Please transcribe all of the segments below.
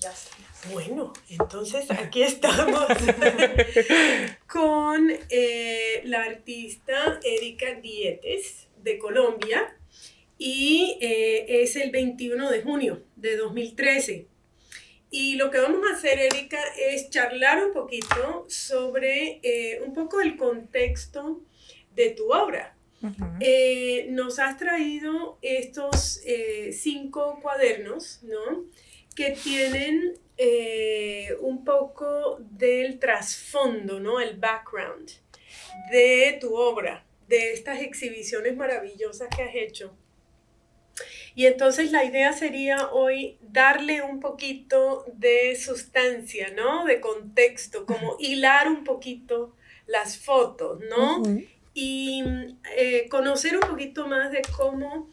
Ya Bueno, entonces aquí estamos con eh, la artista Erika Dietes de Colombia y eh, es el 21 de junio de 2013. Y lo que vamos a hacer, Erika, es charlar un poquito sobre eh, un poco el contexto de tu obra. nos has traído estos cinco cuadernos, ¿no? Que tienen eh, un poco del trasfondo, ¿no? El background de tu obra, de estas exhibiciones maravillosas que has hecho. Y entonces la idea sería hoy darle un poquito de sustancia, ¿no? De contexto, como hilar un poquito las fotos, ¿no? Y eh, conocer un poquito más de cómo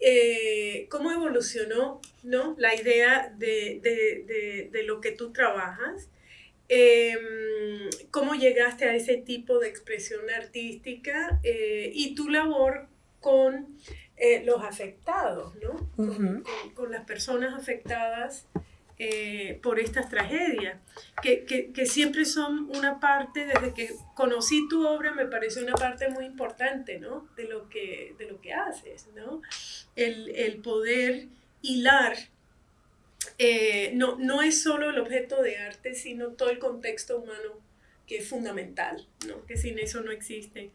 eh, cómo evolucionó ¿no? la idea de, de, de, lo que tú trabajas, em, cómo llegaste a ese tipo de expresión artística eh, y tu labor con eh, los afectados, ¿no? con, con, las personas afectadas eh, por estas tragedias, que, que, que, siempre son una parte, desde que conocí tu obra, me parece una parte muy importante, ¿no? De lo que, de lo que haces, ¿no? El, el poder hilar, eh, no, no es solo el objeto de arte, sino todo el contexto humano que es fundamental, ¿no? Que sin eso no existe.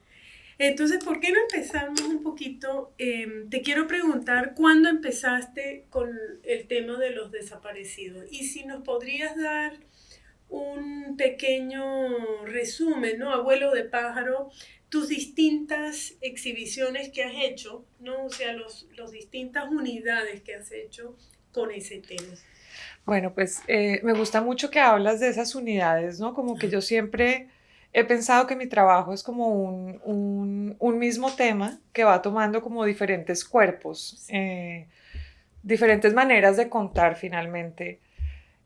Entonces, ¿por qué no empezamos un poquito? Em, te quiero preguntar, ¿cuándo empezaste con el tema de los desaparecidos? Y si nos podrías dar un pequeño resumen, ¿no? Abuelo de pájaro, tus distintas exhibiciones que has hecho, ¿no? O sea, los, los distintas unidades que has hecho con ese tema. Bueno, pues eh, me gusta mucho que hablas de esas unidades, ¿no? Como que yo siempre he pensado que mi trabajo es como un, un, mismo tema que va tomando como diferentes cuerpos, eh, diferentes maneras de contar finalmente.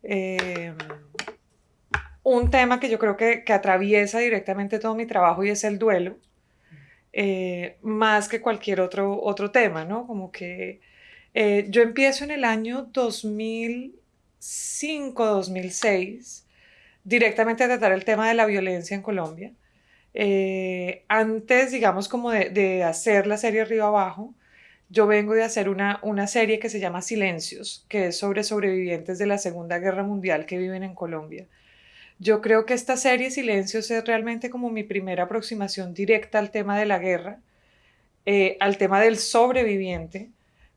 Eh, un tema que yo creo que, que, atraviesa directamente todo mi trabajo y es el duelo, eh, más que cualquier otro, otro tema, ¿no? Como que yo empiezo en el año 2005, 2006 directamente tratar el tema de la violencia en Colombia. Eh, antes, digamos, como de, hacer la serie Arriba Abajo, yo vengo de hacer una, una serie que se llama Silencios, que es sobre sobrevivientes de la Segunda Guerra Mundial que viven en Colombia. Yo creo que esta serie Silencios es realmente como mi primera aproximación directa al tema de la guerra, eh, al tema del sobreviviente,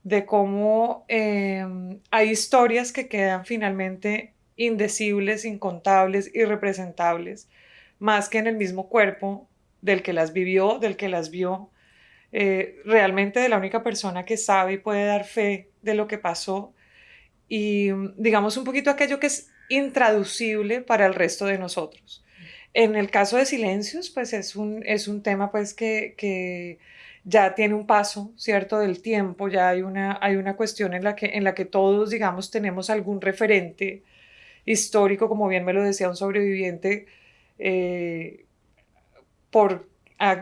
de cómo eh, hay historias que quedan finalmente indecibles, incontables, irrepresentables, más que en el mismo cuerpo del que las vivió, del que las vio, eh, realmente de la única persona que sabe y puede dar fe de lo que pasó y digamos un poquito aquello que es intraducible para el resto de nosotros. En el caso de silencios, pues es un, es un tema pues que, que ya tiene un paso, ¿cierto?, del tiempo, ya hay una, hay una cuestión en la, que, en la que todos, digamos, tenemos algún referente histórico, como bien me lo decía un sobreviviente, eh, por,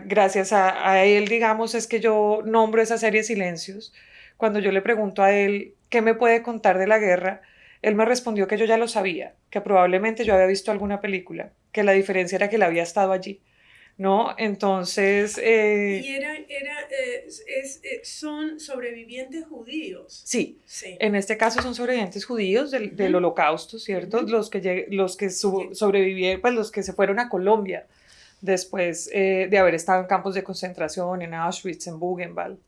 gracias a, él, digamos, es que yo nombro esa serie Silencios. Cuando yo le pregunto a él qué me puede contar de la guerra, él me respondió que yo ya lo sabía, que probablemente yo había visto alguna película, que la diferencia era que él había estado allí. ¿No? Entonces... Eh, y era, era eh, es, eh, son sobrevivientes judíos. Sí, sí, en este caso son sobrevivientes judíos del, del holocausto, ¿cierto? Los que, los que sobrevivieron, pues los que se fueron a Colombia después de haber estado en campos de concentración, en Auschwitz, en Buchenwald.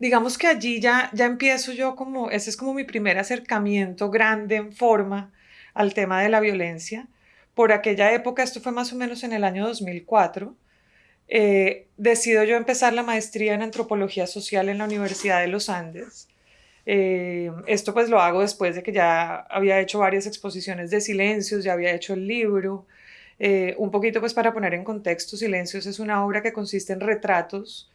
digamos que allí ya, ya empiezo yo como, ese es como mi primer acercamiento grande en forma al tema de la violencia por aquella época, esto fue más o menos en el año 2004, eh, decido yo empezar la maestría en antropología social en la Universidad de los Andes. Eh, esto pues lo hago después de que ya había hecho varias exposiciones de silencios, ya había hecho el libro. Eh, un poquito pues para poner en contexto, Silencios es una obra que consiste en retratos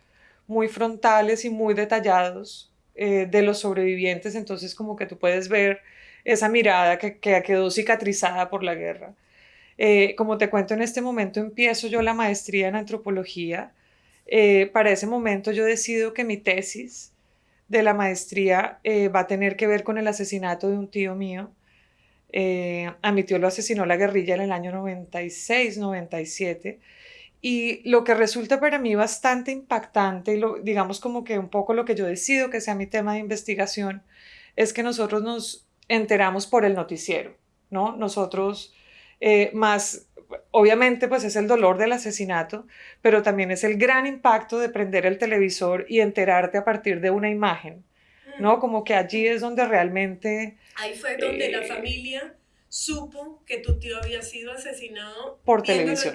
muy frontales y muy detallados de los sobrevivientes, entonces como que tú puedes ver esa mirada que quedó cicatrizada por la guerra. Eh, como te cuento, en este momento empiezo yo la maestría en antropología. Eh, para ese momento yo decido que mi tesis de la maestría eh, va a tener que ver con el asesinato de un tío mío Eh, a mi tío lo asesinó la guerrilla en el año 96, 97. Y lo que resulta para mí bastante impactante, y lo, digamos como que un poco lo que yo decido que sea mi tema de investigación, es que nosotros nos enteramos por el noticiero, ¿no? Nosotros eh, más, obviamente pues es el dolor del asesinato, pero también es el gran impacto de prender el televisor y enterarte a partir de una imagen, ¿no? Mm. Como que allí es donde realmente... Ahí fue donde la eh, familia supo que tu tío había sido asesinado por televisión.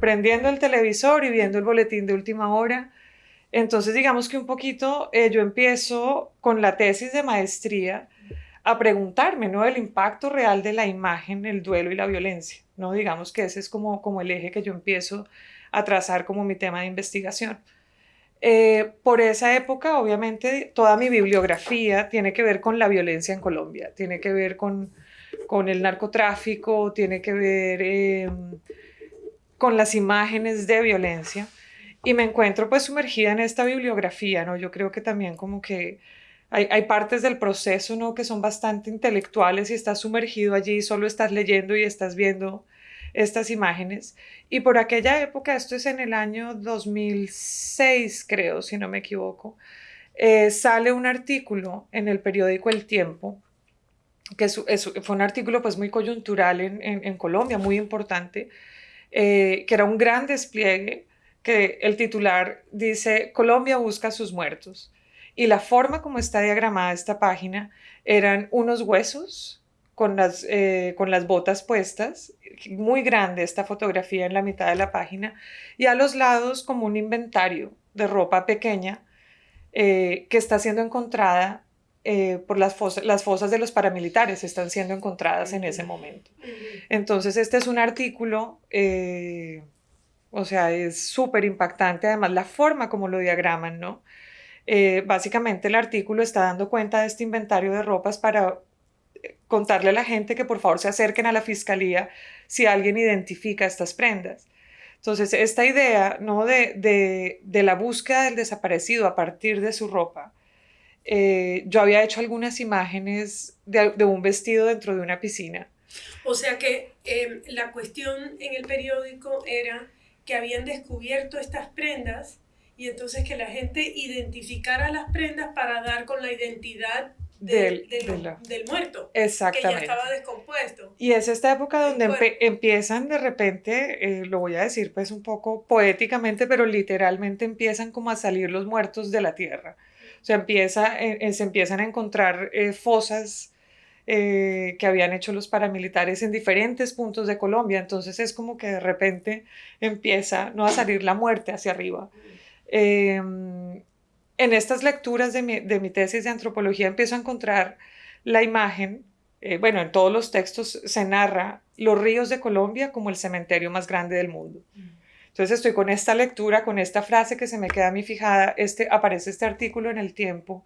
Prendiendo el televisor y viendo el boletín de última hora. Entonces, digamos que un poquito eh, yo empiezo con la tesis de maestría a preguntarme, ¿no? El impacto real de la imagen, el duelo y la violencia, ¿no? Digamos que ese es como, como el eje que yo empiezo a trazar como mi tema de investigación. Eh, por esa época, obviamente, toda mi bibliografía tiene que ver con la violencia en Colombia, tiene que ver con con el narcotráfico, tiene que ver em, con las imágenes de violencia. Y me encuentro pues sumergida en esta bibliografía, ¿no? Yo creo que también como que hay, hay, partes del proceso, ¿no? Que son bastante intelectuales y estás sumergido allí, solo estás leyendo y estás viendo estas imágenes. Y por aquella época, esto es en el año 2006, creo, si no me equivoco, eh, sale un artículo en el periódico El Tiempo que fue un artículo pues muy coyuntural en, Colombia, muy importante, eh, que era un gran despliegue, que el titular dice, Colombia busca sus muertos. Y la forma como está diagramada esta página eran unos huesos con las, eh, con las botas puestas, muy grande esta fotografía en la mitad de la página, y a los lados como un inventario de ropa pequeña eh, que está siendo encontrada eh, por las fosas, las fosas de los paramilitares están siendo encontradas en ese momento. Entonces, este es un artículo, o sea, es súper impactante, además la forma como lo diagraman, ¿no? Eh, básicamente el artículo está dando cuenta de este inventario de ropas para contarle a la gente que por favor se acerquen a la fiscalía si alguien identifica estas prendas. Entonces, esta idea ¿no? de, de, de la búsqueda del desaparecido a partir de su ropa, eh, yo había hecho algunas imágenes de, un vestido dentro de una piscina. O sea que em, la cuestión en el periódico era que habían descubierto estas prendas y entonces que la gente identificara las prendas para dar con la identidad del, del, muerto. Exactamente. Que ya estaba descompuesto. Y es esta época donde empiezan de repente, eh, lo voy a decir pues un poco poéticamente, pero literalmente empiezan como a salir los muertos de la tierra. O sea, empieza, eh, eh, se empiezan a encontrar eh, fosas que habían hecho los paramilitares en diferentes puntos de Colombia. Entonces es como que de repente empieza ¿no? a salir la muerte hacia arriba. Em, en estas lecturas de mi, de mi, tesis de antropología empiezo a encontrar la imagen, bueno, en todos los textos se narra los ríos de Colombia como el cementerio más grande del mundo. Entonces estoy con esta lectura, con esta frase que se me queda a mí fijada, este, aparece este artículo en el tiempo.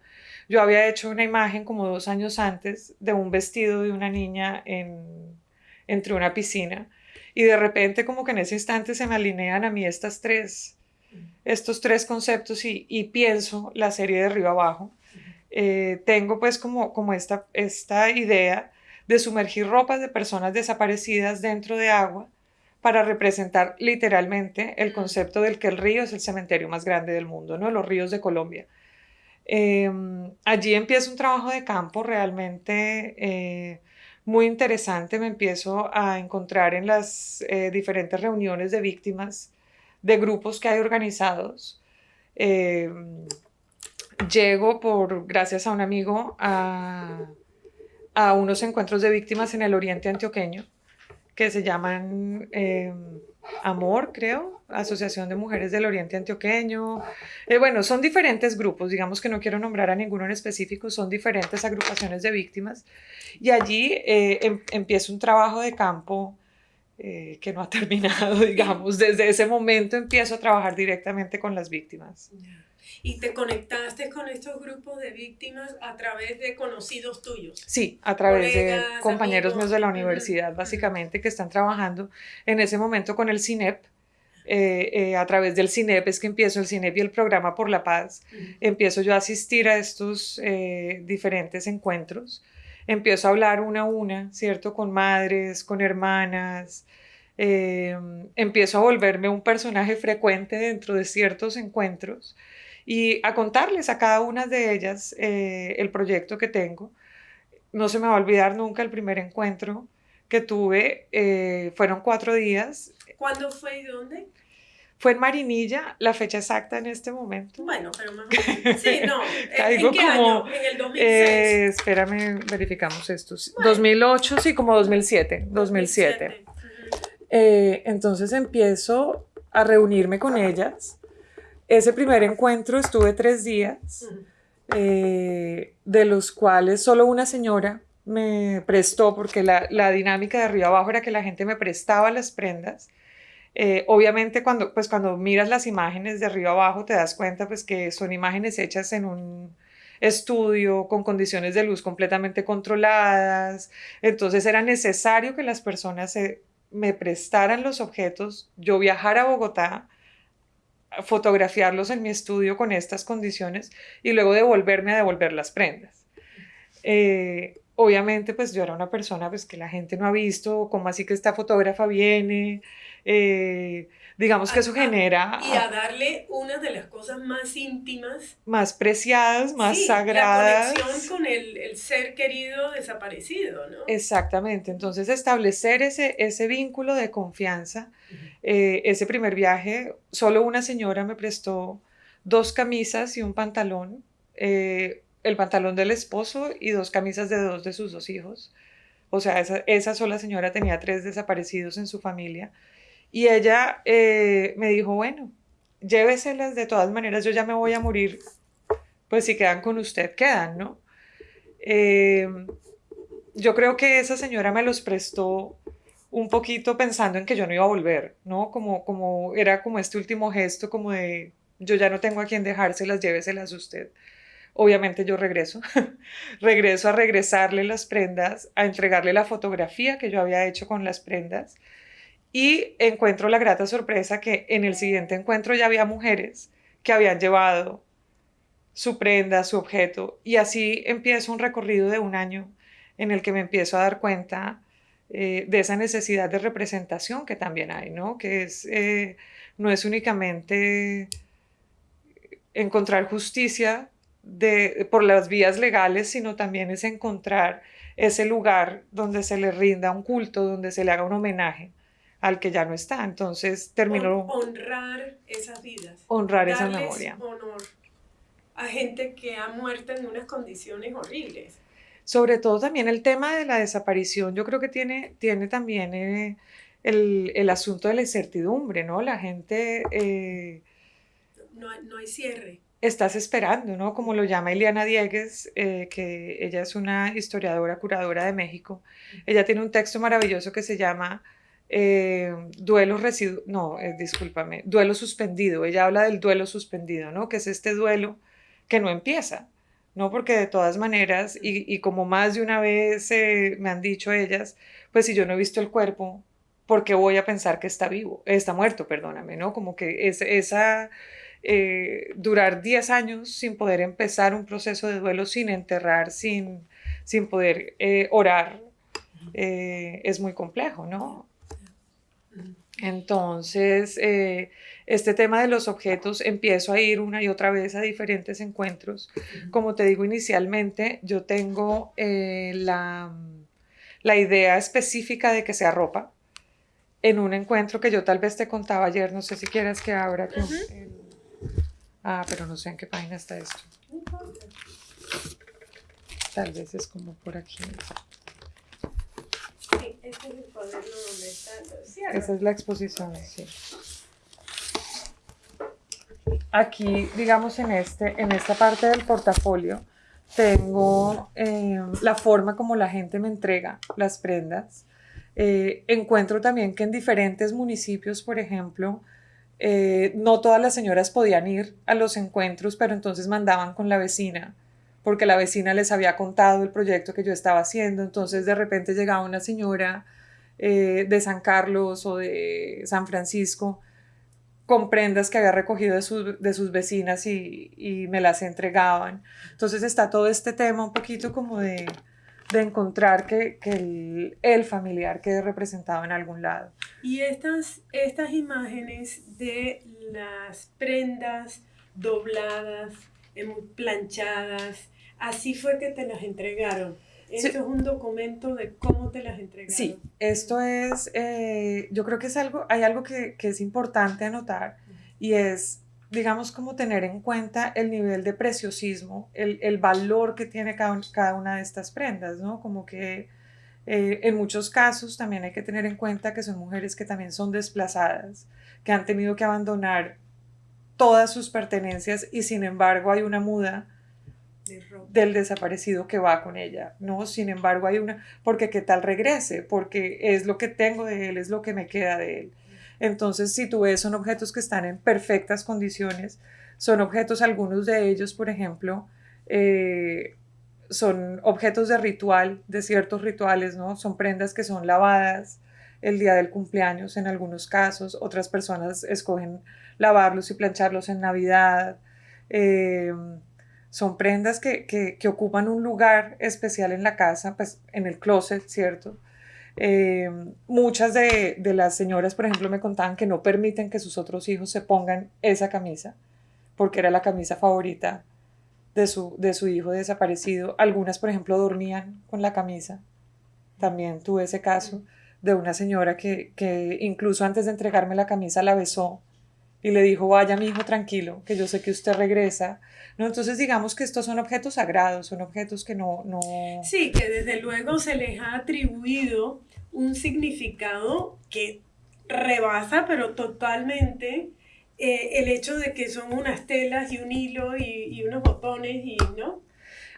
Yo había hecho una imagen como dos años antes de un vestido de una niña en, entre una piscina y de repente como que en ese instante se me alinean a mí estas tres, estos tres conceptos y, y pienso la serie de arriba abajo. Eh, tengo pues como, como esta, esta idea de sumergir ropas de personas desaparecidas dentro de agua para representar literalmente el concepto del que el río es el cementerio más grande del mundo, ¿no? Los ríos de Colombia. Em, allí empieza un trabajo de campo realmente eh, muy interesante. Me empiezo a encontrar en las eh, diferentes reuniones de víctimas de grupos que hay organizados. Em, llego por, gracias a un amigo, a, a unos encuentros de víctimas en el oriente antioqueño que se llaman em, Amor, creo, Asociación de Mujeres del Oriente Antioqueño. Eh, bueno, son diferentes grupos, digamos que no quiero nombrar a ninguno en específico, son diferentes agrupaciones de víctimas. Y allí eh, em, empieza un trabajo de campo eh, que no ha terminado, digamos. Desde ese momento empiezo a trabajar directamente con las víctimas. ¿Y te conectaste con estos grupos de víctimas a través de conocidos tuyos? Sí, a través de compañeros míos de la universidad, básicamente, que están trabajando en ese momento con el CINEP. Eh, eh, a través del CINEP es que empiezo el CINEP y el programa por la paz. Empiezo yo a asistir a estos eh, diferentes encuentros. Empiezo a hablar una a una, ¿cierto? Con madres, con hermanas, eh, empiezo a volverme un personaje frecuente dentro de ciertos encuentros y a contarles a cada una de ellas eh, el proyecto que tengo. No se me va a olvidar nunca el primer encuentro que tuve, eh, fueron cuatro días. ¿Cuándo fue y dónde? Fue en Marinilla, la fecha exacta en este momento. Bueno, pero más Sí, no. ¿En, qué año? En el 2006. Eh, espérame, verificamos esto. 2008, sí, como 2007. 2007. Eh, entonces empiezo a reunirme con ellas. Ese primer encuentro estuve tres días, eh, de los cuales solo una señora me prestó, porque la, la, dinámica de arriba abajo era que la gente me prestaba las prendas. Eh, obviamente cuando, pues cuando miras las imágenes de arriba abajo te das cuenta pues que son imágenes hechas en un estudio con condiciones de luz completamente controladas. Entonces era necesario que las personas se me prestaran los objetos, yo viajar a Bogotá, fotografiarlos en mi estudio con estas condiciones y luego devolverme a devolver las prendas. Eh, obviamente, pues yo era una persona pues, que la gente no ha visto, cómo así que esta fotógrafa viene, eh, digamos que eso genera... Y a darle una de las cosas más íntimas. Más preciadas, más sagradas. La conexión con el, el, ser querido desaparecido, ¿no? Exactamente, entonces establecer ese, ese vínculo de confianza. Eh, ese primer viaje, solo una señora me prestó dos camisas y un pantalón. Eh, el pantalón del esposo y dos camisas de dos de sus dos hijos. O sea, esa, esa sola señora tenía tres desaparecidos en su familia. Y ella eh, me dijo, bueno, lléveselas de todas maneras, yo ya me voy a morir, pues si quedan con usted, quedan, ¿no? Eh, yo creo que esa señora me los prestó un poquito pensando en que yo no iba a volver, ¿no? Como, como era como este último gesto, como de yo ya no tengo a quien dejárselas, lléveselas usted. Obviamente yo regreso, regreso a regresarle las prendas, a entregarle la fotografía que yo había hecho con las prendas y encuentro la grata sorpresa que en el siguiente encuentro ya había mujeres que habían llevado su prenda, su objeto, y así empiezo un recorrido de un año en el que me empiezo a dar cuenta eh, de esa necesidad de representación que también hay, ¿no? Que es, eh, no es únicamente encontrar justicia de, por las vías legales, sino también es encontrar ese lugar donde se le rinda un culto, donde se le haga un homenaje al que ya no está. Entonces terminó... Honrar esas vidas. Honrar esa memoria. honor a gente que ha muerto en unas condiciones horribles. Sobre todo también el tema de la desaparición, yo creo que tiene, tiene también eh, el, el, asunto de la incertidumbre, ¿no? La gente... Eh, no, no, hay cierre. Estás esperando, ¿no? Como lo llama Eliana Diegues, eh, que ella es una historiadora, curadora de México. Ella tiene un texto maravilloso que se llama eh, duelo residu no, eh, discúlpame, duelo suspendido. Ella habla del duelo suspendido, ¿no? Que es este duelo que no empieza, ¿no? Porque de todas maneras, y, y como más de una vez eh, me han dicho ellas, pues si yo no he visto el cuerpo, ¿por qué voy a pensar que está vivo? Está muerto, perdóname, ¿no? Como que es, esa... Eh, durar 10 años sin poder empezar un proceso de duelo, sin enterrar, sin, sin poder eh, orar, es muy complejo, ¿no? Entonces, eh, este tema de los objetos, empiezo a ir una y otra vez a diferentes encuentros. Como te digo inicialmente, yo tengo eh, la, la, idea específica de que sea ropa. En un encuentro que yo tal vez te contaba ayer, no sé si quieras que abra. ah, pero no sé en qué página está esto. Tal vez es como por aquí. Esa es la exposición, sí. Aquí, digamos, en, este, en esta parte del portafolio, tengo eh, la forma como la gente me entrega las prendas. Eh, encuentro también que en diferentes municipios, por ejemplo, eh, no todas las señoras podían ir a los encuentros, pero entonces mandaban con la vecina porque la vecina les había contado el proyecto que yo estaba haciendo, entonces de repente llegaba una señora eh, de San Carlos o de San Francisco con prendas que había recogido de, de sus vecinas y, y, me las entregaban. Entonces está todo este tema un poquito como de, de encontrar que, el, familiar quede representado en algún lado. Y estas, estas imágenes de las prendas dobladas, em, planchadas, así fue que te las entregaron. Esto es un documento de cómo te las entregaron. Sí, esto es, eh, yo creo que es algo, hay algo que, que es importante anotar y es digamos, como tener en cuenta el nivel de preciosismo, el, el valor que tiene cada, cada, una de estas prendas, ¿no? Como que eh, en muchos casos también hay que tener en cuenta que son mujeres que también son desplazadas, que han tenido que abandonar todas sus pertenencias y sin embargo hay una muda del desaparecido que va con ella, ¿no? Sin embargo hay una, porque qué tal regrese, porque es lo que tengo de él, es lo que me queda de él. Entonces, si tú ves, son objetos que están en perfectas condiciones, son objetos, algunos de ellos, por ejemplo, eh, son objetos de ritual, de ciertos rituales, ¿no? Son prendas que son lavadas el día del cumpleaños en algunos casos, otras personas escogen lavarlos y plancharlos en Navidad. Eh, son prendas que, que, ocupan un lugar especial en la casa, pues en el closet, ¿cierto? Eh, muchas de, las señoras, por ejemplo, me contaban que no permiten que sus otros hijos se pongan esa camisa, porque era la camisa favorita de su, de su hijo desaparecido. Algunas, por ejemplo, dormían con la camisa. También tuve ese caso de una señora que, que incluso antes de entregarme la camisa la besó y le dijo, vaya mi hijo tranquilo, que yo sé que usted regresa. ¿No? Entonces digamos que estos son objetos sagrados, son objetos que no, no... Sí, que desde luego se les ha atribuido un significado que rebasa, pero totalmente eh, el hecho de que son unas telas y un hilo y, y, unos botones y, ¿no?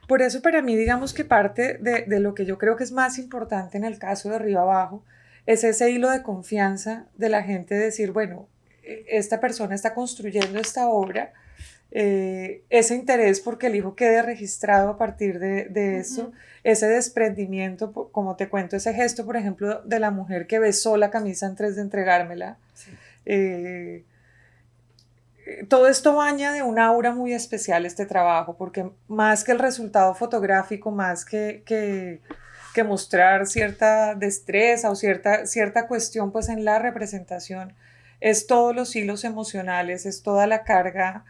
Por eso para mí digamos que parte de, de lo que yo creo que es más importante en el caso de arriba abajo es ese hilo de confianza de la gente decir, bueno, esta persona está construyendo esta obra, eh, ese interés porque el hijo quede registrado a partir de, eso, ese desprendimiento, como te cuento, ese gesto, por ejemplo, de la mujer que besó la camisa antes de entregármela. Eh, todo esto baña de una aura muy especial este trabajo, porque más que el resultado fotográfico, más que, que, que mostrar cierta destreza o cierta, cierta cuestión pues en la representación, es todos los hilos emocionales, es toda la carga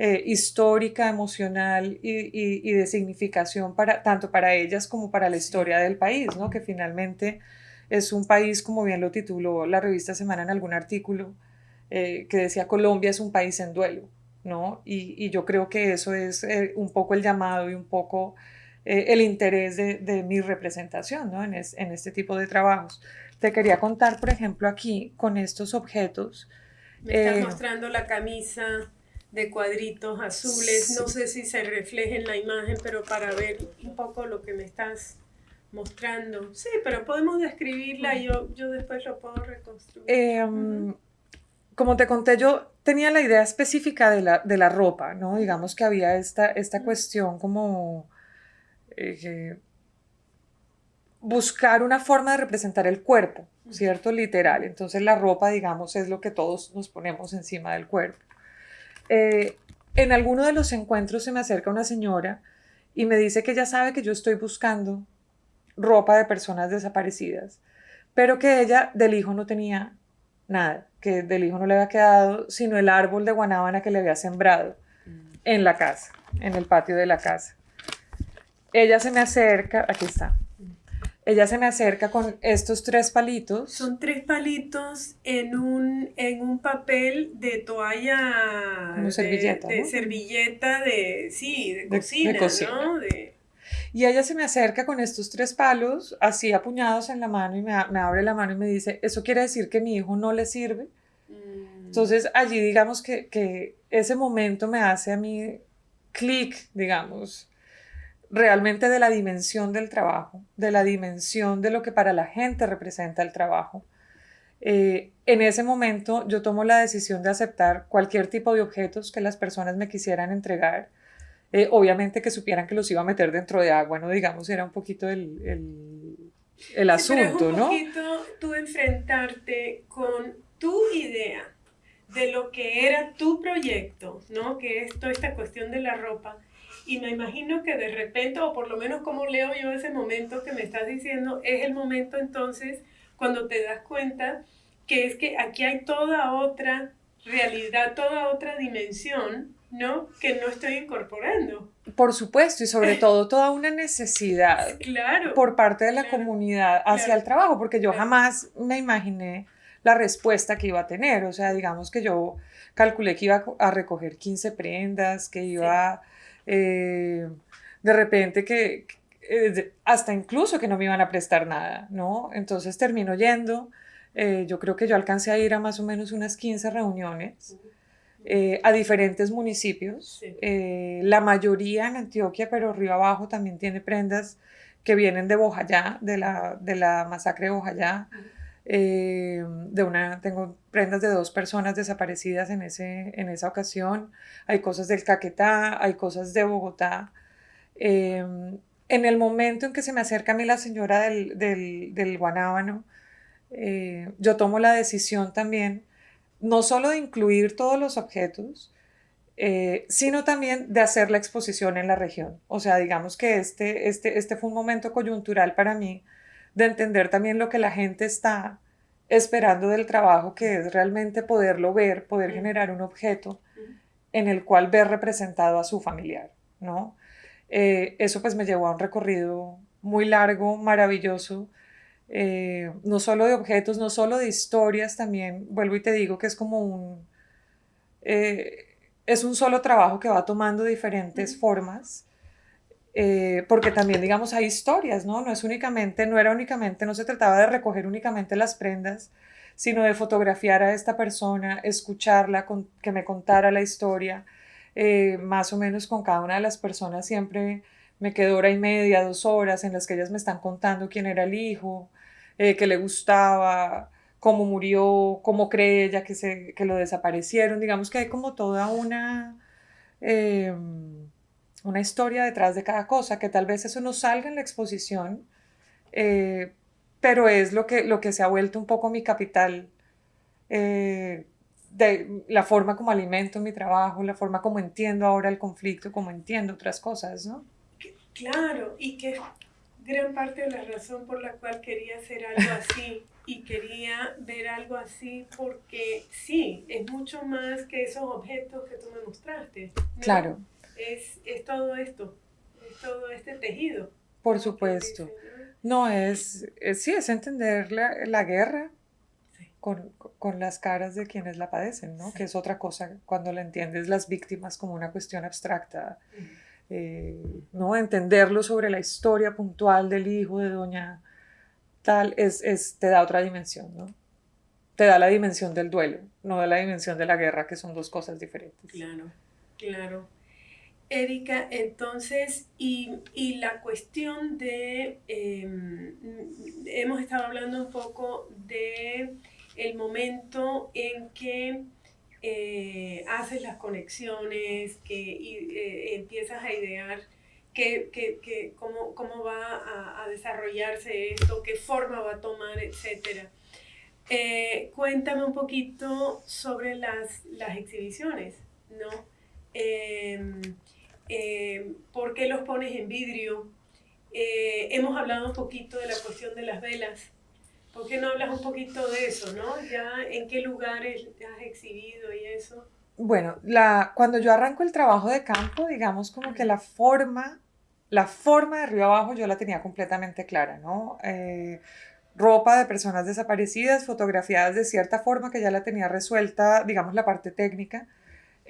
eh, histórica, emocional y, de significación para, tanto para ellas como para la historia del país, ¿no? que finalmente es un país, como bien lo tituló la revista Semana en algún artículo, eh, que decía Colombia es un país en duelo, ¿no? Y, yo creo que eso es eh, un poco el llamado y un poco el interés de, mi representación ¿no? en, en este tipo de trabajos. Te quería contar, por ejemplo, aquí con estos objetos. Me estás eh, mostrando la camisa de cuadritos azules. No sé si se refleja en la imagen, pero para ver un poco lo que me estás mostrando. Sí, pero podemos describirla y yo, yo después lo puedo reconstruir. Em, como te conté, yo tenía la idea específica de la, de la ropa, ¿no? Digamos que había esta, esta cuestión como... Eh, buscar una forma de representar el cuerpo, ¿cierto? Literal. Entonces la ropa, digamos, es lo que todos nos ponemos encima del cuerpo. Eh, en alguno de los encuentros se me acerca una señora y me dice que ella sabe que yo estoy buscando ropa de personas desaparecidas, pero que ella del hijo no tenía nada, que del hijo no le había quedado sino el árbol de guanábana que le había sembrado mm. en la casa, en el patio de la casa. Ella se me acerca, aquí está, ella se me acerca con estos tres palitos. Son tres palitos en un, en un papel de toalla. Como servilleta. De, servilleta de, sí, de cocina, ¿no? Y ella se me acerca con estos tres palos, así apuñados en la mano, y me, me, abre la mano y me dice, ¿eso quiere decir que mi hijo no le sirve? Mm. Entonces allí digamos que, que ese momento me hace a mí clic, digamos, realmente de la dimensión del trabajo, de la dimensión de lo que para la gente representa el trabajo. Eh, en ese momento yo tomo la decisión de aceptar cualquier tipo de objetos que las personas me quisieran entregar. Eh, obviamente que supieran que los iba a meter dentro de agua, ¿no? Digamos, era un poquito el, el, el asunto, ¿no? Un poquito tú enfrentarte con tu idea de lo que era tu proyecto, ¿no? Que es toda esta cuestión de la ropa Y me imagino que de repente, o por lo menos como leo yo ese momento que me estás diciendo, es el momento entonces cuando te das cuenta que es que aquí hay toda otra realidad, toda otra dimensión, ¿no? Que no estoy incorporando. Por supuesto, y sobre todo toda una necesidad claro, por parte de la comunidad hacia el trabajo, porque yo jamás me imaginé la respuesta que iba a tener. O sea, digamos que yo calculé que iba a recoger 15 prendas, que iba eh, de repente que eh, hasta incluso que no me iban a prestar nada, ¿no? Entonces termino yendo. Eh, yo creo que yo alcancé a ir a más o menos unas 15 reuniones. a diferentes municipios, la mayoría en Antioquia, pero Río Abajo también tiene prendas que vienen de Bojayá, de la, de la masacre de Bojayá. Eh, de una, tengo prendas de dos personas desaparecidas en, ese, en esa ocasión, hay cosas del Caquetá, hay cosas de Bogotá. Em, en el momento en que se me acerca a mí la señora del, del, del Guanábano, eh, yo tomo la decisión también, no solo de incluir todos los objetos, eh, sino también de hacer la exposición en la región. O sea, digamos que este, este, este fue un momento coyuntural para mí, de entender también lo que la gente está esperando del trabajo, que es realmente poderlo ver, poder generar un objeto en el cual ver representado a su familiar, ¿no? Eh, eso pues me llevó a un recorrido muy largo, maravilloso, eh, no solo de objetos, no solo de historias, también. Vuelvo y te digo que es como un, eh, es un solo trabajo que va tomando diferentes formas eh, porque también, digamos, hay historias, ¿no? No es únicamente, no era únicamente, no se trataba de recoger únicamente las prendas, sino de fotografiar a esta persona, escucharla, que me contara la historia, eh, más o menos con cada una de las personas siempre me quedo hora y media, dos horas en las que ellas me están contando quién era el hijo, eh, qué le gustaba, cómo murió, cómo cree ella que, se, que lo desaparecieron, digamos que hay como toda una... Em, una historia detrás de cada cosa, que tal vez eso no salga en la exposición, eh, pero es lo que, lo que se ha vuelto un poco mi capital, eh, de la forma como alimento mi trabajo, la forma como entiendo ahora el conflicto, como entiendo otras cosas, ¿no? Claro, y que gran parte de la razón por la cual quería hacer algo así y quería ver algo así porque sí, es mucho más que esos objetos que tú me mostraste. Claro es, es todo esto, es todo este tejido. Por supuesto. no, es, sí, es entender la, la guerra con, con, las caras de quienes la padecen, ¿no? Que es otra cosa cuando la entiendes las víctimas como una cuestión abstracta. Eh, ¿no? Entenderlo sobre la historia puntual del hijo de doña tal, es, es, te da otra dimensión, ¿no? Te da la dimensión del duelo, no da la dimensión de la guerra, que son dos cosas diferentes. Claro, claro. Erika, entonces, y, la cuestión de, em, hemos estado hablando un poco de el momento en que eh, haces las conexiones, que eh, empiezas a idear cómo, cómo, va a, desarrollarse esto, qué forma va a tomar, etc. Eh, cuéntame un poquito sobre las, las exhibiciones, ¿no? Eh, ¿por qué los pones en vidrio? Eh, hemos hablado un poquito de la cuestión de las velas. ¿Por qué no hablas un poquito de eso, no? Ya en qué lugares has exhibido y eso. Bueno, la, cuando yo arranco el trabajo de campo, digamos como que la forma, la forma de arriba abajo yo la tenía completamente clara, ¿no? Eh, ropa de personas desaparecidas, fotografiadas de cierta forma que ya la tenía resuelta, digamos, la parte técnica.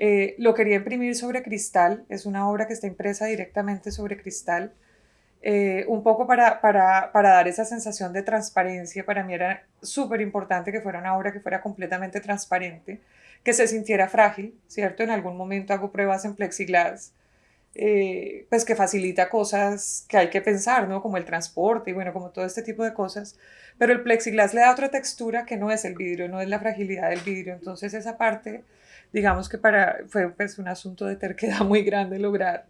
Eh, lo quería imprimir sobre cristal, es una obra que está impresa directamente sobre cristal, eh, un poco para, para, para, dar esa sensación de transparencia. Para mí era súper importante que fuera una obra que fuera completamente transparente, que se sintiera frágil, ¿cierto? En algún momento hago pruebas en plexiglas, eh, pues que facilita cosas que hay que pensar, ¿no? Como el transporte y bueno, como todo este tipo de cosas. Pero el plexiglas le da otra textura que no es el vidrio, no es la fragilidad del vidrio. Entonces esa parte digamos que para, fue pues, un asunto de terquedad muy grande lograr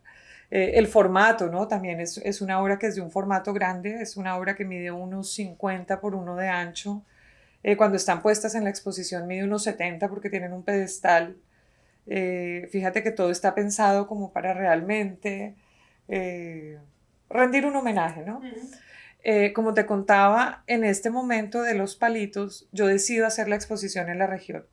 eh, el formato, ¿no? También es, es, una obra que es de un formato grande, es una obra que mide unos 50 por 1 de ancho. Eh, cuando están puestas en la exposición mide unos 70 porque tienen un pedestal. Eh, fíjate que todo está pensado como para realmente eh, rendir un homenaje, ¿no? Eh, como te contaba, en este momento de los palitos, yo decido hacer la exposición en la región.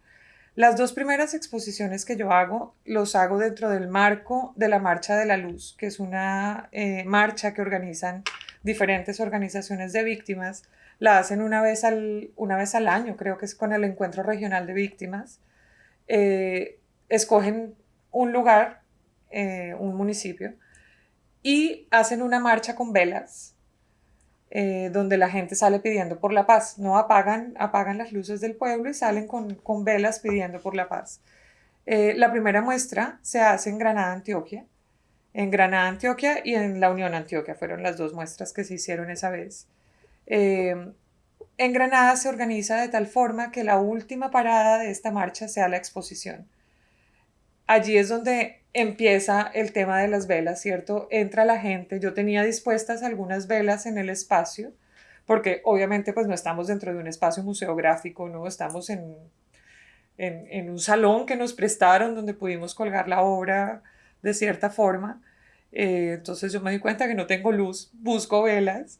Las dos primeras exposiciones que yo hago, los hago dentro del marco de la Marcha de la Luz, que es una marcha que organizan diferentes organizaciones de víctimas. La hacen una vez al, una vez al año, creo que es con el Encuentro Regional de Víctimas escogen un lugar, eh, un municipio, y hacen una marcha con velas, eh, donde la gente sale pidiendo por la paz. No apagan, apagan las luces del pueblo y salen con, velas pidiendo por la paz. Eh, la primera muestra se hace en Granada, Antioquia. En Granada, Antioquia y en la Unión Antioquia fueron las dos muestras que se hicieron esa vez. en Granada se organiza de tal forma que la última parada de esta marcha sea la exposición allí es donde empieza el tema de las velas, ¿cierto? Entra la gente, yo tenía dispuestas algunas velas en el espacio, porque obviamente pues no estamos dentro de un espacio museográfico, ¿no? Estamos en, en, un salón que nos prestaron donde pudimos colgar la obra de cierta forma. Eh, entonces yo me di cuenta que no tengo luz, busco velas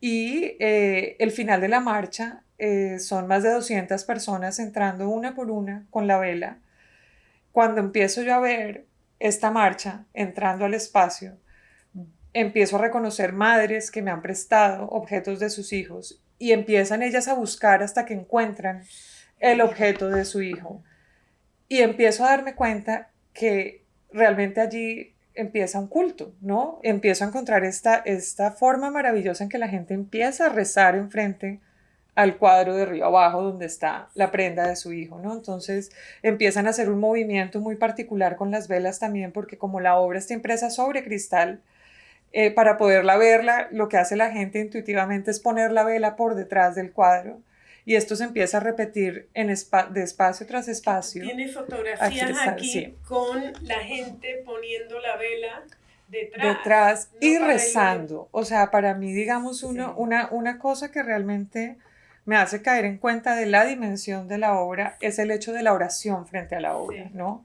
y eh, el final de la marcha eh, son más de 200 personas entrando una por una con la vela cuando empiezo yo a ver esta marcha entrando al espacio, empiezo a reconocer madres que me han prestado objetos de sus hijos y empiezan ellas a buscar hasta que encuentran el objeto de su hijo. Y empiezo a darme cuenta que realmente allí empieza un culto, ¿no? Empiezo a encontrar esta, esta forma maravillosa en que la gente empieza a rezar enfrente al cuadro de río abajo donde está la prenda de su hijo, ¿no? Entonces empiezan a hacer un movimiento muy particular con las velas también, porque como la obra está impresa sobre cristal, eh, para poderla verla, lo que hace la gente intuitivamente es poner la vela por detrás del cuadro. Y esto se empieza a repetir en de espacio tras espacio. Tiene fotografías aquí con la gente poniendo la vela detrás. Detrás y rezando. O sea, para mí, digamos, uno, una, una cosa que realmente me hace caer en cuenta de la dimensión de la obra es el hecho de la oración frente a la obra, ¿no?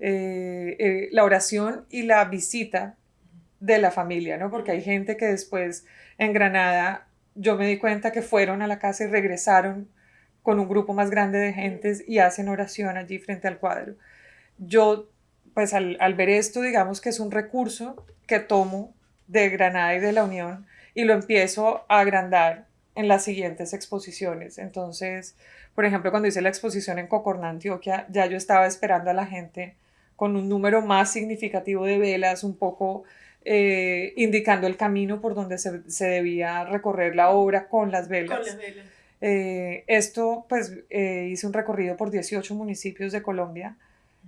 Eh, eh, la oración y la visita de la familia, ¿no? Porque hay gente que después en Granada, yo me di cuenta que fueron a la casa y regresaron con un grupo más grande de gentes y hacen oración allí frente al cuadro. Yo, pues al, al ver esto, digamos que es un recurso que tomo de Granada y de la Unión y lo empiezo a agrandar en las siguientes exposiciones. Entonces, por ejemplo, cuando hice la exposición en Cocorná, Antioquia, ya yo estaba esperando a la gente con un número más significativo de velas, un poco eh, indicando el camino por donde se, debía recorrer la obra con las velas. Con las velas. Eh, esto, pues, eh, hice un recorrido por 18 municipios de Colombia.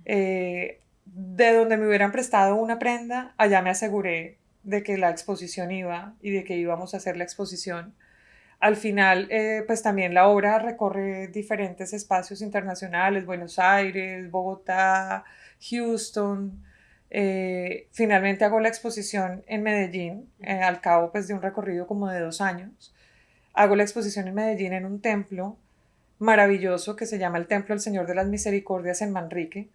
de donde me hubieran prestado una prenda, allá me aseguré de que la exposición iba y de que íbamos a hacer la exposición al final, eh, pues también la obra recorre diferentes espacios internacionales, Buenos Aires, Bogotá, Houston. Eh, finalmente hago la exposición en Medellín, eh, al cabo pues, de un recorrido como de dos años. Hago la exposición en Medellín en un templo maravilloso que se llama el Templo del Señor de las Misericordias en Manrique.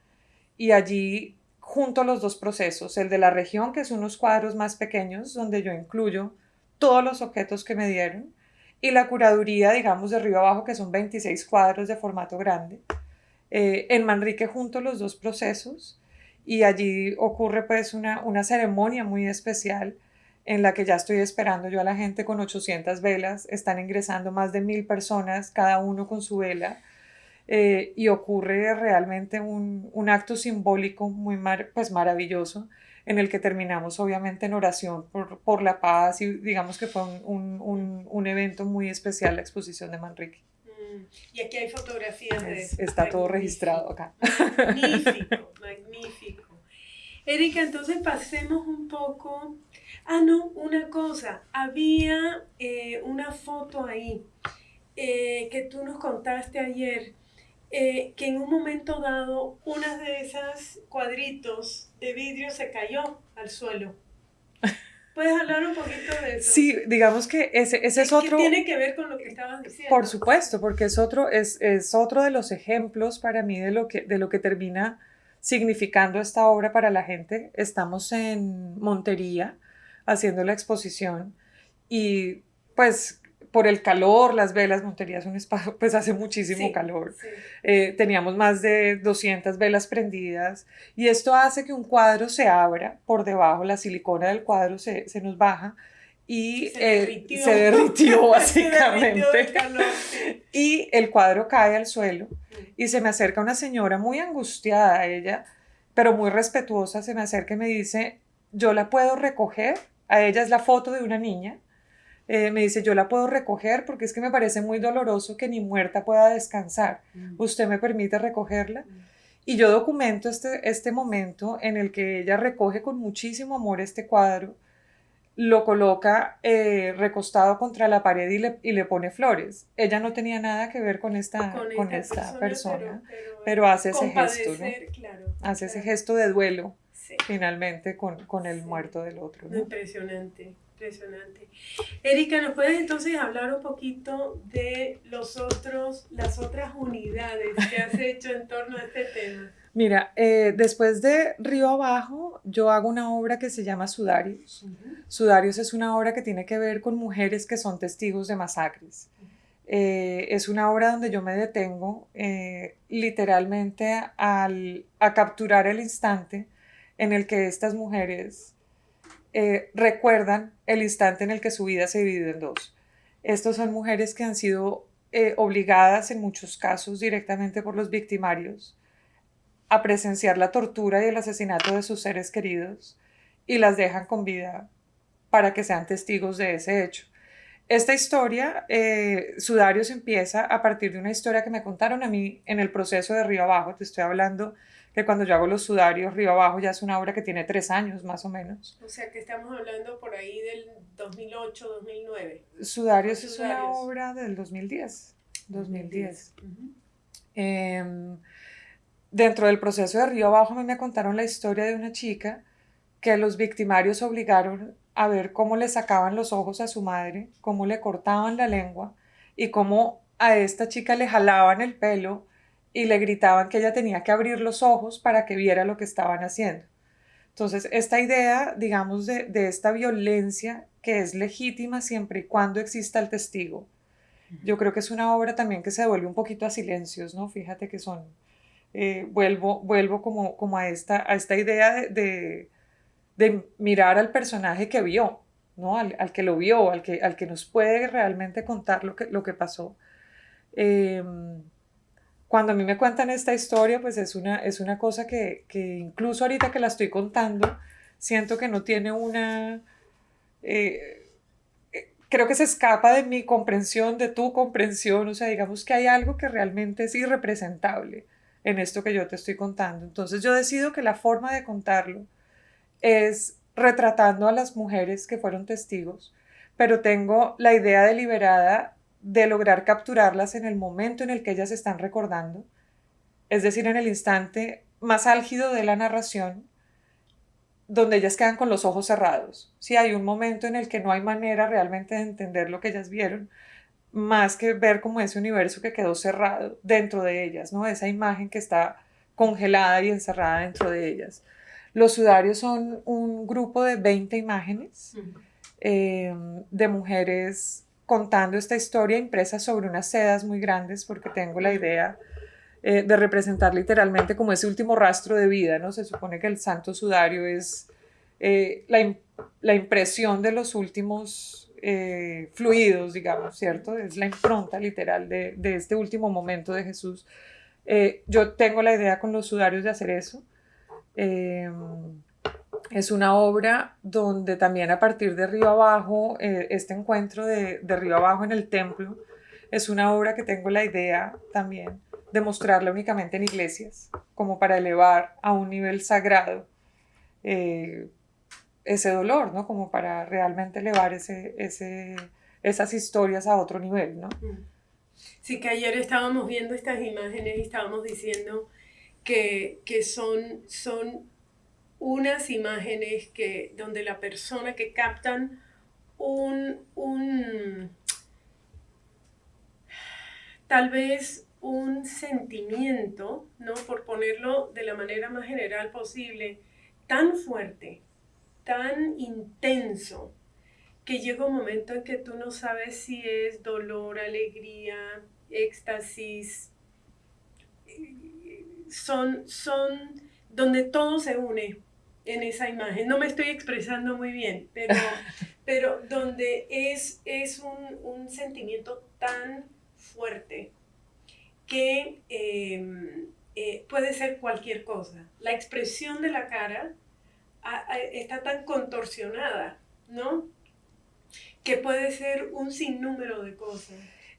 Y allí junto los dos procesos, el de la región, que es unos cuadros más pequeños, donde yo incluyo todos los objetos que me dieron, y la curaduría, digamos, de arriba abajo, que son 26 cuadros de formato grande. Eh, en Manrique junto los dos procesos y allí ocurre pues una, una ceremonia muy especial en la que ya estoy esperando yo a la gente con 800 velas, están ingresando más de mil personas, cada uno con su vela, eh, y ocurre realmente un, un acto simbólico muy pues maravilloso en el que terminamos obviamente en oración por, por la paz y digamos que fue un, un, un, evento muy especial la exposición de Manrique. Mm, y aquí hay fotografías de. Está todo registrado acá. Magnífico, magnífico. Erika, entonces pasemos un poco. Ah, no, una cosa. Había eh, una foto ahí eh, que tú nos contaste ayer eh, que en un momento dado una de esas cuadritos de vidrio se cayó al suelo. ¿Puedes hablar un poquito de eso? Sí, digamos que ese, ese es otro... ¿Qué tiene que ver con lo que estabas diciendo? Por supuesto, porque es otro, es, es otro de los ejemplos para mí de lo que, de lo que termina significando esta obra para la gente. Estamos en Montería haciendo la exposición y pues por el calor, las velas, Montería es un espacio, pues hace muchísimo calor. Eh, teníamos más de 200 velas prendidas y esto hace que un cuadro se abra por debajo, la silicona del cuadro se, se nos baja y se derritió, básicamente. y el cuadro cae al suelo y se me acerca una señora muy angustiada, ella, pero muy respetuosa, se me acerca y me dice, yo la puedo recoger, a ella es la foto de una niña, eh, me dice, yo la puedo recoger porque es que me parece muy doloroso que ni muerta pueda descansar. Mm. ¿Usted me permite recogerla? Mm. Y yo documento este, este momento en el que ella recoge con muchísimo amor este cuadro lo coloca eh, recostado contra la pared y le, y le, pone flores. Ella no tenía nada que ver con esta, con, esta, persona, pero, hace ese gesto, ¿no? hace ese gesto de duelo, finalmente, con, con el muerto del otro. Impresionante, impresionante. Erika, ¿nos puedes entonces hablar un poquito de los otros, las otras unidades que has hecho en torno a este tema? Mira, eh, después de Río Abajo, yo hago una obra que se llama Sudarios. Sudarios es una obra que tiene que ver con mujeres que son testigos de masacres. Eh, es una obra donde yo me detengo eh, literalmente al, a capturar el instante en el que estas mujeres recuerdan el instante en el que su vida se divide en dos. Estas son mujeres que han sido obligadas en muchos casos directamente por los victimarios a presenciar la tortura y el asesinato de sus seres queridos y las dejan con vida para que sean testigos de ese hecho. Esta historia, eh, Sudarios empieza a partir de una historia que me contaron a mí en el proceso de Río Abajo. Te estoy hablando que cuando yo hago los Sudarios, Río Abajo ya es una obra que tiene tres años más o menos. O sea que estamos hablando por ahí del 2008, 2009. Sudarios, es una obra del 2010. 2010. Dentro del proceso de Río Abajo me contaron la historia de una chica que los victimarios obligaron a ver cómo le sacaban los ojos a su madre, cómo le cortaban la lengua y cómo a esta chica le jalaban el pelo y le gritaban que ella tenía que abrir los ojos para que viera lo que estaban haciendo. Entonces, esta idea, digamos, de, de esta violencia que es legítima siempre y cuando exista el testigo, yo creo que es una obra también que se devuelve un poquito a silencios, ¿no? Fíjate que son eh, vuelvo, vuelvo como, como a, esta, a esta idea de, de, mirar al personaje que vio, ¿no? Al, al, que lo vio, al que, al que nos puede realmente contar lo que, lo que pasó. Em, cuando a mí me cuentan esta historia, pues es una, es una cosa que, que incluso ahorita que la estoy contando, siento que no tiene una... Eh, eh, creo que se escapa de mi comprensión, de tu comprensión, o sea, digamos que hay algo que realmente es irrepresentable en esto que yo te estoy contando. Entonces yo decido que la forma de contarlo es retratando a las mujeres que fueron testigos, pero tengo la idea deliberada de lograr capturarlas en el momento en el que ellas están recordando, es decir, en el instante más álgido de la narración, donde ellas quedan con los ojos cerrados. Si hay un momento en el que no hay manera realmente de entender lo que ellas vieron, más que ver como ese universo que quedó cerrado dentro de ellas, ¿no? Esa imagen que está congelada y encerrada dentro de ellas. Los sudarios son un grupo de 20 imágenes eh, de mujeres contando esta historia impresa sobre unas sedas muy grandes porque tengo la idea eh, de representar literalmente como ese último rastro de vida, ¿no? Se supone que el santo sudario es eh, la, la impresión de los últimos eh, fluidos, digamos, ¿cierto? Es la impronta literal de, de este último momento de Jesús. Yo tengo la idea con los sudarios de hacer eso. Eh, es una obra donde también a partir de Río Abajo, este encuentro de, de, Río Abajo en el templo, es una obra que tengo la idea también de mostrarla únicamente en iglesias, como para elevar a un nivel sagrado ese dolor, ¿no? Como para realmente elevar ese, ese, esas historias a otro nivel, ¿no? Mm. Sí, que ayer estábamos viendo estas imágenes y estábamos diciendo que, que son, son unas imágenes que, donde la persona que captan un, un tal vez un sentimiento, ¿no? Por ponerlo de la manera más general posible, tan fuerte, tan intenso, que llega un momento en que tú no sabes si es dolor, alegría, éxtasis, son, son donde todo se une en esa imagen. No me estoy expresando muy bien, pero, pero donde es, es un, un sentimiento tan fuerte que em, eh, puede ser cualquier cosa. La expresión de la cara está tan contorsionada, ¿no? Que puede ser un sinnúmero de cosas.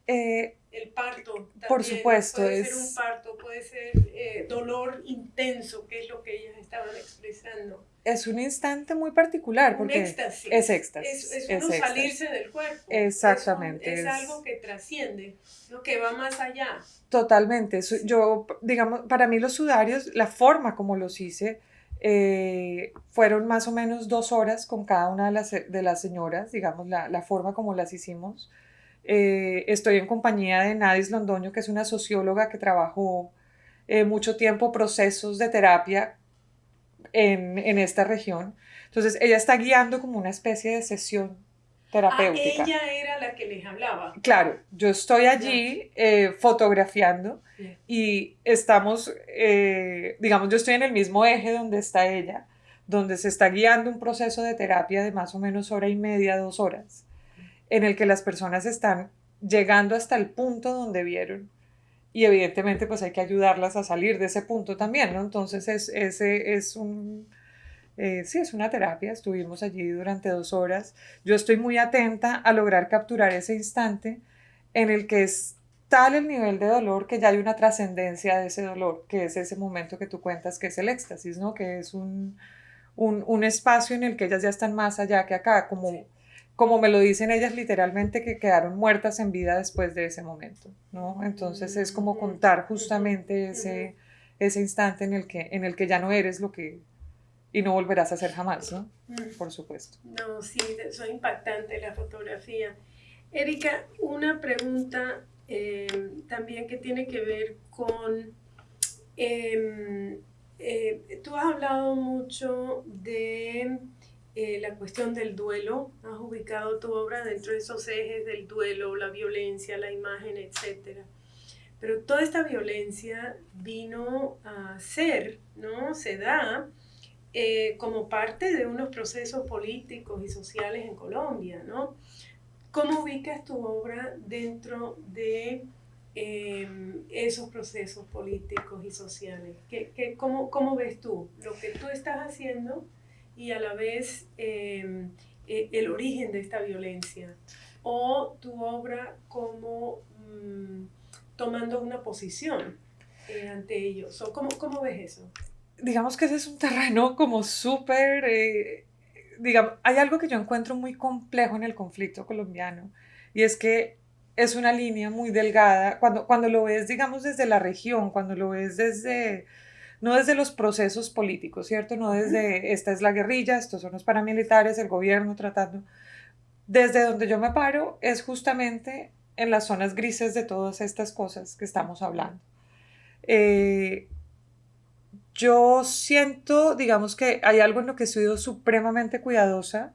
Eh, el parto. por supuesto. Puede ser un parto, puede ser eh, dolor intenso, que es lo que ellas estaban expresando. Es un instante muy particular. Porque un éxtasis. Es éxtasis. Es, es uno salirse del cuerpo. Exactamente. Es, algo que trasciende, lo que va más allá. Totalmente. Yo, digamos, para mí los sudarios, la forma como los hice, eh, fueron más o menos dos horas con cada una de las, de las señoras, digamos, la, la forma como las hicimos. Eh, estoy en compañía de Nadis Londoño, que es una socióloga que trabajó eh, mucho tiempo procesos de terapia en, en, esta región. Entonces, ella está guiando como una especie de sesión terapéutica. Ah, ella era la que les hablaba. Claro, yo estoy allí eh, fotografiando y estamos, digamos, yo estoy en el mismo eje donde está ella, donde se está guiando un proceso de terapia de más o menos hora y media, dos horas en el que las personas están llegando hasta el punto donde vieron. Y evidentemente pues hay que ayudarlas a salir de ese punto también, ¿no? Entonces es, ese es un... Eh, sí, es una terapia, estuvimos allí durante dos horas. Yo estoy muy atenta a lograr capturar ese instante en el que es tal el nivel de dolor que ya hay una trascendencia de ese dolor, que es ese momento que tú cuentas que es el éxtasis, ¿no? Que es un, un, un espacio en el que ellas ya están más allá que acá, como como me lo dicen ellas literalmente, que quedaron muertas en vida después de ese momento, ¿no? Entonces es como contar justamente ese, ese instante en el, que, en el que ya no eres lo que... y no volverás a ser jamás, ¿no? Por supuesto. No, sí, son impactante la fotografía. Erika, una pregunta eh, también que tiene que ver con... Em, eh, tú has hablado mucho de eh, la cuestión del duelo, has ubicado tu obra dentro de esos ejes del duelo, la violencia, la imagen, etc. Pero toda esta violencia vino a ser, ¿no? Se da eh, como parte de unos procesos políticos y sociales en Colombia, ¿no? ¿Cómo ubicas tu obra dentro de em, esos procesos políticos y sociales? ¿Qué, qué, cómo, ¿Cómo ves tú lo que tú estás haciendo? Y a la vez em, e, el origen de esta violencia o tu obra como mm, tomando una posición eh, ante ellos. ¿O cómo, cómo, ves eso? Digamos que ese es un terreno como súper... Eh, digamos, hay algo que yo encuentro muy complejo en el conflicto colombiano y es que es una línea muy delgada. Cuando, cuando lo ves, digamos, desde la región, cuando lo ves desde no desde los procesos políticos, ¿cierto? No desde esta es la guerrilla, estos son los paramilitares, el gobierno tratando. Desde donde yo me paro es justamente en las zonas grises de todas estas cosas que estamos hablando. Eh, yo siento, digamos que hay algo en lo que he sido supremamente cuidadosa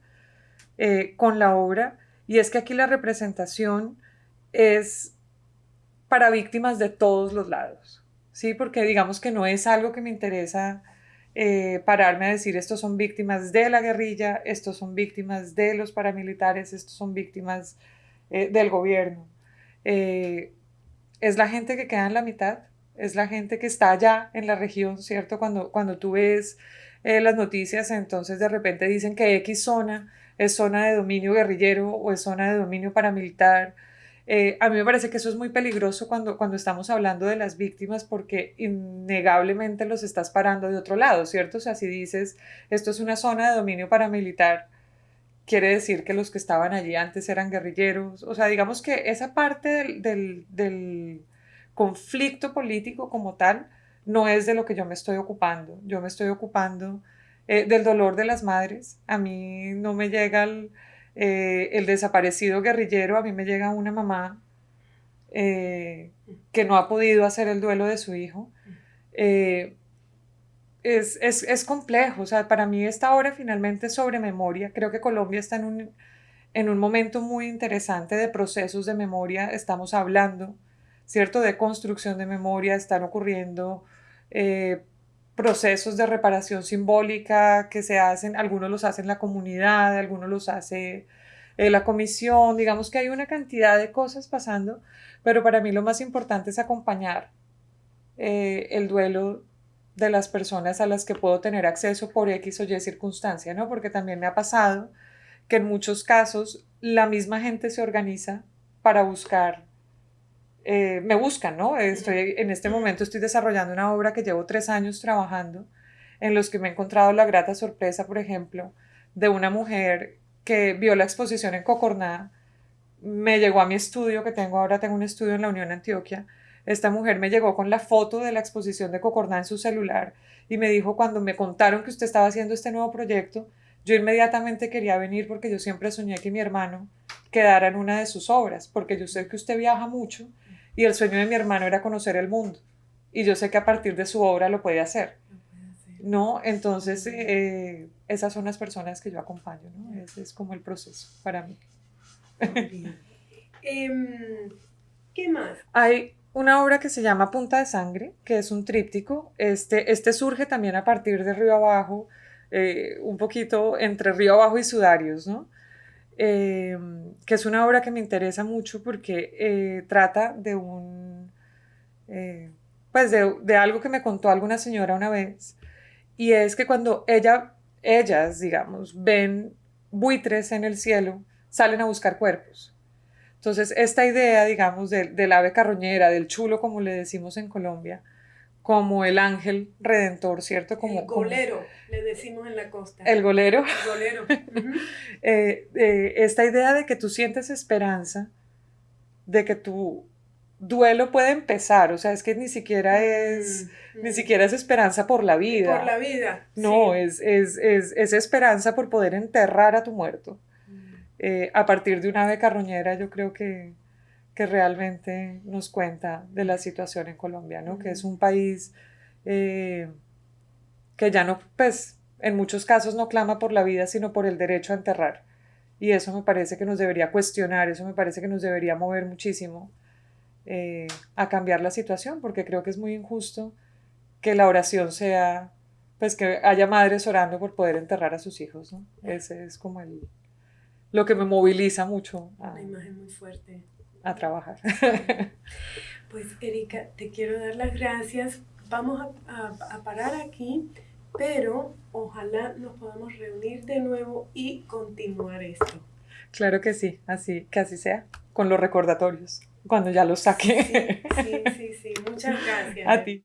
eh, con la obra y es que aquí la representación es para víctimas de todos los lados. ¿Sí? Porque digamos que no es algo que me interesa eh, pararme a decir estos son víctimas de la guerrilla, estos son víctimas de los paramilitares, estos son víctimas eh, del gobierno. Eh, es la gente que queda en la mitad, es la gente que está allá en la región, ¿cierto? Cuando, cuando tú ves las noticias, entonces de repente dicen que X zona es zona de dominio guerrillero o es zona de dominio paramilitar eh, a mí me parece que eso es muy peligroso cuando, cuando estamos hablando de las víctimas porque innegablemente los estás parando de otro lado, ¿cierto? O sea, si dices, esto es una zona de dominio paramilitar, quiere decir que los que estaban allí antes eran guerrilleros. O sea, digamos que esa parte del, del, del conflicto político como tal no es de lo que yo me estoy ocupando. Yo me estoy ocupando eh, del dolor de las madres. A mí no me llega el eh, el desaparecido guerrillero, a mí me llega una mamá eh, que no ha podido hacer el duelo de su hijo. Eh, es, es, es, complejo, o sea, para mí esta obra finalmente sobre memoria, creo que Colombia está en un, en un momento muy interesante de procesos de memoria, estamos hablando, ¿cierto?, de construcción de memoria, están ocurriendo procesos de reparación simbólica que se hacen, algunos los hacen la comunidad, algunos los hace eh, la comisión, digamos que hay una cantidad de cosas pasando, pero para mí lo más importante es acompañar eh, el duelo de las personas a las que puedo tener acceso por X o Y circunstancia, ¿no? Porque también me ha pasado que en muchos casos la misma gente se organiza para buscar, eh, me buscan, ¿no? Estoy, en este momento estoy desarrollando una obra que llevo tres años trabajando, en los que me he encontrado la grata sorpresa, por ejemplo, de una mujer que vio la exposición en Cocorná, me llegó a mi estudio, que tengo ahora, tengo un estudio en la Unión Antioquia, esta mujer me llegó con la foto de la exposición de Cocorná en su celular y me dijo cuando me contaron que usted estaba haciendo este nuevo proyecto, yo inmediatamente quería venir porque yo siempre soñé que mi hermano quedara en una de sus obras, porque yo sé que usted viaja mucho y el sueño de mi hermano era conocer el mundo y yo sé que a partir de su obra lo puede hacer. ¿No? Entonces, eh, esas son las personas que yo acompaño, ¿no? Ese es como el proceso para mí. Em, ¿Qué más? Hay una obra que se llama Punta de Sangre, que es un tríptico. Este, este surge también a partir de Río Abajo, eh, un poquito entre Río Abajo y Sudarios, ¿no? Eh, que es una obra que me interesa mucho porque eh, trata de un, pues de, de, algo que me contó alguna señora una vez, y es que cuando ella, ellas, digamos, ven buitres en el cielo, salen a buscar cuerpos. Entonces, esta idea, digamos, del ave carroñera, del chulo, como le decimos en Colombia, como el ángel redentor, ¿cierto? Como, el golero, le decimos en la costa. El golero. El golero. Eh, eh, esta idea de que tú sientes esperanza, de que tu duelo puede empezar, o sea, es que ni siquiera es, mm, ni mm. siquiera es esperanza por la vida. Por la vida. No, es, es, es, es esperanza por poder enterrar a tu muerto. Eh, a partir de una ave carroñera, yo creo que, que, realmente nos cuenta de la situación en Colombia, ¿no? Que es un país eh, que ya no, pues, en muchos casos no clama por la vida, sino por el derecho a enterrar. Y eso me parece que nos debería cuestionar, eso me parece que nos debería mover muchísimo eh, a cambiar la situación, porque creo que es muy injusto que la oración sea, pues que haya madres orando por poder enterrar a sus hijos, ¿no? Ese es como el, lo que me moviliza mucho. A, Una imagen muy fuerte. A trabajar. Pues Erika, te quiero dar las gracias. Vamos a, a, parar aquí, pero ojalá nos podamos reunir de nuevo y continuar esto. Claro que sí, así, que así sea, con los recordatorios, cuando ya los saque. Sí, sí, sí, sí. muchas gracias. A ti.